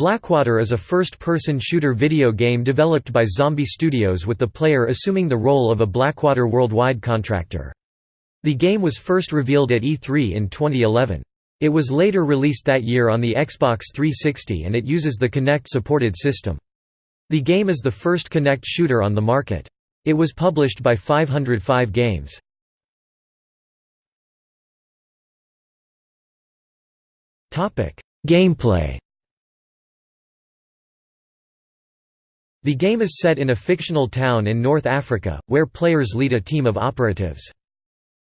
Blackwater is a first-person shooter video game developed by Zombie Studios with the player assuming the role of a Blackwater Worldwide contractor. The game was first revealed at E3 in 2011. It was later released that year on the Xbox 360 and it uses the Kinect-supported system. The game is the first Kinect shooter on the market. It was published by 505 Games. Gameplay The game is set in a fictional town in North Africa, where players lead a team of operatives.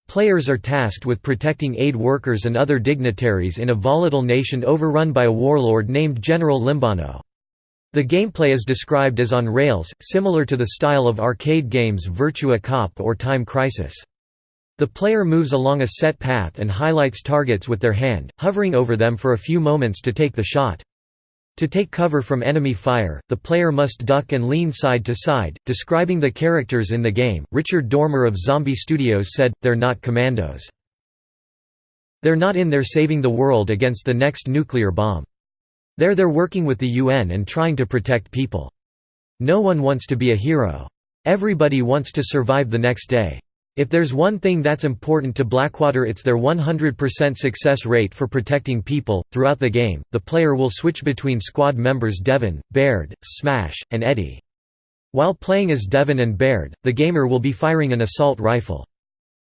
Players are tasked with protecting aid workers and other dignitaries in a volatile nation overrun by a warlord named General Limbano. The gameplay is described as on rails, similar to the style of arcade games Virtua Cop or Time Crisis. The player moves along a set path and highlights targets with their hand, hovering over them for a few moments to take the shot. To take cover from enemy fire, the player must duck and lean side to side. Describing the characters in the game, Richard Dormer of Zombie Studios said, They're not commandos. They're not in there saving the world against the next nuclear bomb. They're there working with the UN and trying to protect people. No one wants to be a hero. Everybody wants to survive the next day. If there's one thing that's important to Blackwater it's their 100% success rate for protecting people. Throughout the game, the player will switch between squad members Devon, Baird, Smash, and Eddie. While playing as Devon and Baird, the gamer will be firing an assault rifle.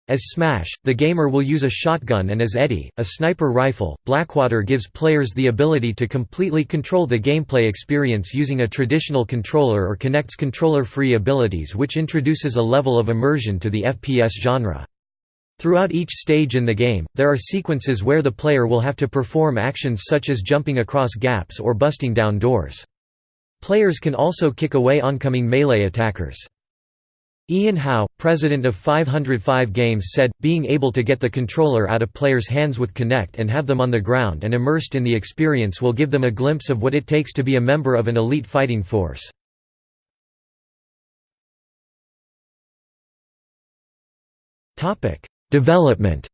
As Smash, the gamer will use a shotgun and as Eddie, a sniper rifle. Blackwater gives players the ability to completely control the gameplay experience using a traditional controller or Kinect's controller-free abilities which introduces a level of immersion to the FPS genre. Throughout each stage in the game, there are sequences where the player will have to perform actions such as jumping across gaps or busting down doors. Players can also kick away oncoming melee attackers. Ian Howe, president of 505 Games said, being able to get the controller out of players' hands with Kinect and have them on the ground and immersed in the experience will give them a glimpse of what it takes to be a member of an elite fighting force. Development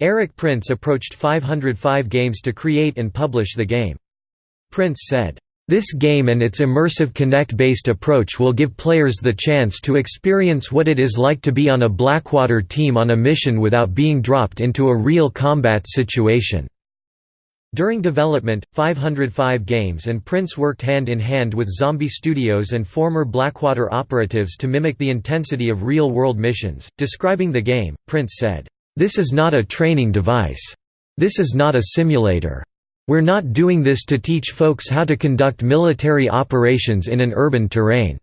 Erik Prince approached 505 Games to create and publish the game. Prince said, this game and its immersive Kinect-based approach will give players the chance to experience what it is like to be on a Blackwater team on a mission without being dropped into a real combat situation. During development, 505 Games and Prince worked hand in hand with Zombie Studios and former Blackwater operatives to mimic the intensity of real-world missions. Describing the game, Prince said, "This is not a training device. This is not a simulator. We're not doing this to teach folks how to conduct military operations in an urban terrain.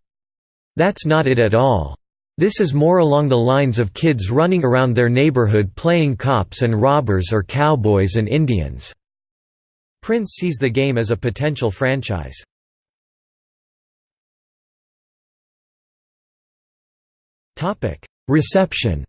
That's not it at all. This is more along the lines of kids running around their neighborhood playing cops and robbers or cowboys and Indians." Prince sees the game as a potential franchise. Reception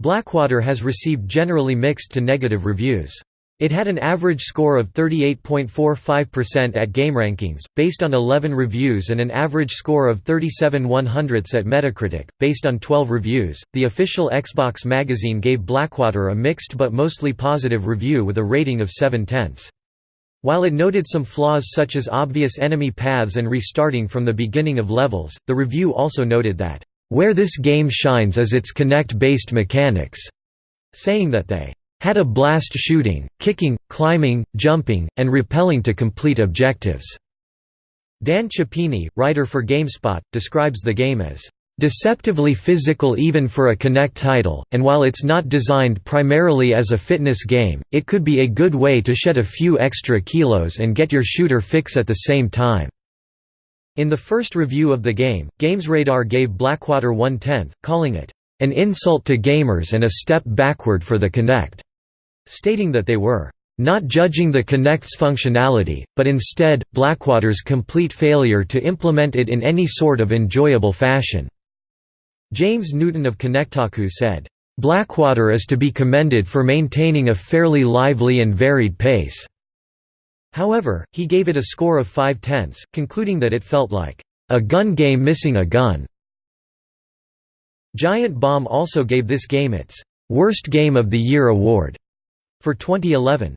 Blackwater has received generally mixed to negative reviews. It had an average score of 38.45% at GameRankings, based on 11 reviews, and an average score of 37 100ths at Metacritic, based on 12 reviews. The official Xbox magazine gave Blackwater a mixed but mostly positive review with a rating of 7 tenths. While it noted some flaws such as obvious enemy paths and restarting from the beginning of levels, the review also noted that where this game shines is its Kinect-based mechanics, saying that they had a blast shooting, kicking, climbing, jumping, and repelling to complete objectives. Dan Cioppini, writer for GameSpot, describes the game as deceptively physical even for a Kinect title, and while it's not designed primarily as a fitness game, it could be a good way to shed a few extra kilos and get your shooter fix at the same time. In the first review of the game, GamesRadar gave Blackwater one-tenth, calling it, "...an insult to gamers and a step backward for the Kinect", stating that they were, "...not judging the Kinect's functionality, but instead, Blackwater's complete failure to implement it in any sort of enjoyable fashion." James Newton of Kinectaku said, "...Blackwater is to be commended for maintaining a fairly lively and varied pace." However, he gave it a score of 5 tenths, concluding that it felt like, "...a gun game missing a gun." Giant Bomb also gave this game its Worst Game of the Year award for 2011.